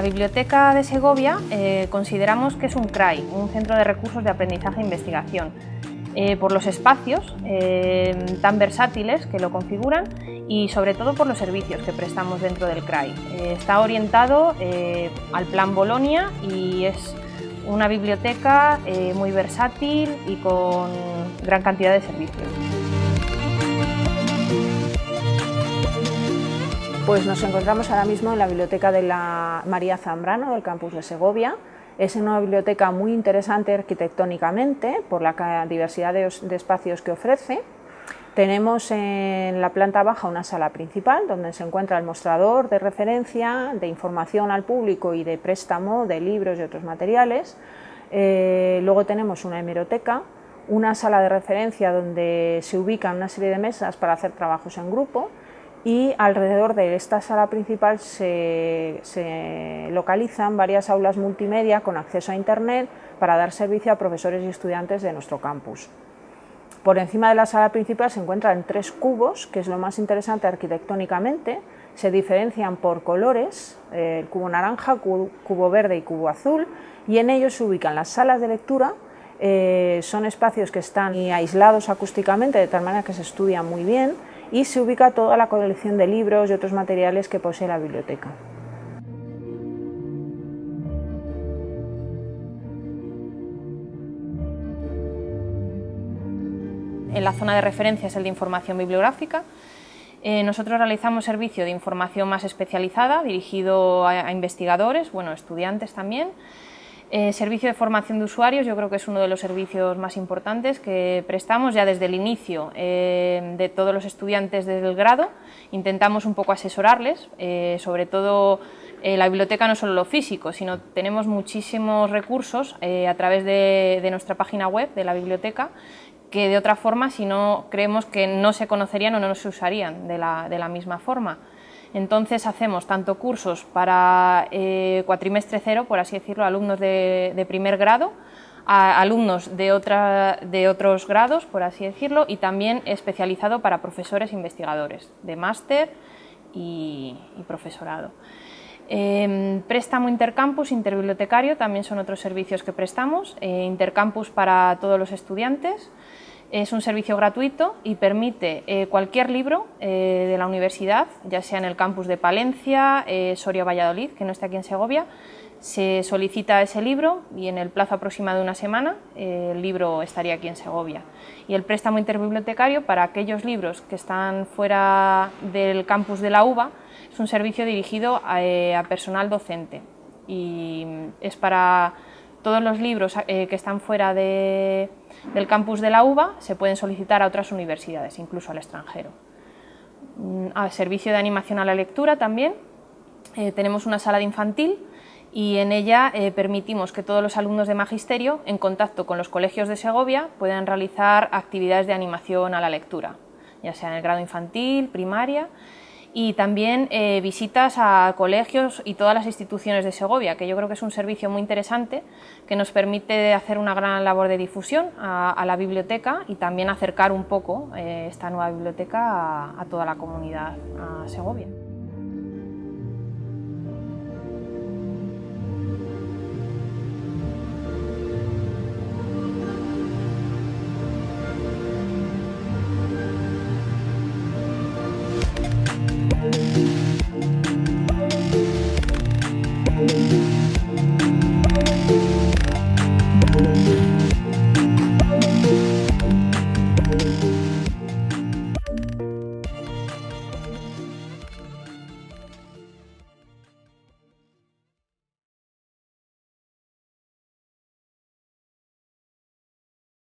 Biblioteca de Segovia eh, consideramos que es un CRAI, un Centro de Recursos de Aprendizaje e Investigación, eh, por los espacios eh, tan versátiles que lo configuran y sobre todo por los servicios que prestamos dentro del CRAI. está orientado al Plan Bolonia y es una biblioteca muy versátil y con gran cantidad de servicios. Pues nos encontramos ahora mismo en la biblioteca de la María Zambrano del campus de Segovia. Es una biblioteca muy interesante arquitectónicamente por la diversidad de, espacios que ofrece. Tenemos en la planta baja una sala principal donde se encuentra el mostrador de referencia, de información al público y de préstamo de libros y otros materiales. Eh, luego tenemos una hemeroteca, una sala de referencia donde se ubican una serie de mesas para hacer trabajos en grupo y alrededor de esta sala principal se, localizan varias aulas multimedia con acceso a Internet para dar servicio a profesores y estudiantes de nuestro campus. Por encima de la sala principal se encuentran tres cubos, que es lo más interesante arquitectónicamente, se diferencian por colores, el cubo naranja, cubo verde y cubo azul, y en ellos se ubican las salas de lectura, eh, son espacios que están aislados acústicamente, de tal manera que se estudian muy bien, y se ubica toda la colección de libros y otros materiales que posee la biblioteca. En la zona de referencia es el de información bibliográfica. Eh, nosotros realizamos servicio de información más especializada, dirigido a, investigadores, bueno, estudiantes también, eh, servicio de formación de usuarios yo creo que es uno de los servicios más importantes que prestamos ya desde el inicio eh, de todos los estudiantes del grado. Intentamos un poco asesorarles, eh, sobre todo la biblioteca no solo lo físico, sino tenemos muchísimos recursos a través de, nuestra página web de la biblioteca que de otra forma, si no, creemos que no se conocerían o no se usarían de la misma forma. Entonces hacemos tanto cursos para eh, cuatrimestre cero, por así decirlo, alumnos de, primer grado, alumnos de, otros grados, por así decirlo, y también especializado para profesores investigadores, de máster y, profesorado. Em, préstamo intercampus, interbibliotecario, también son otros servicios que prestamos, eh, intercampus para todos los estudiantes, es un servicio gratuito y permite eh, cualquier libro eh, de la universidad, ya sea en el campus de Palencia, eh, Soria Valladolid, que no está aquí en Segovia, se solicita ese libro y en el plazo aproximado de una semana el libro estaría aquí en Segovia. Y el préstamo interbibliotecario para aquellos libros que están fuera del campus de la UBA es un servicio dirigido a personal docente y es para todos los libros eh, que están fuera del campus de la UBA se pueden solicitar a otras universidades, incluso al extranjero. Mm, a servicio de animación a la lectura también eh, tenemos una sala de infantil y en ella eh, permitimos que todos los alumnos de magisterio, en contacto con los colegios de Segovia, puedan realizar actividades de animación a la lectura, ya sea en el grado infantil, primaria y también eh, visitas a colegios y todas las instituciones de Segovia, que yo creo que es un servicio muy interesante que nos permite hacer una gran labor de difusión a, la biblioteca y también acercar un poco eh, esta nueva biblioteca a toda la comunidad a Segovia.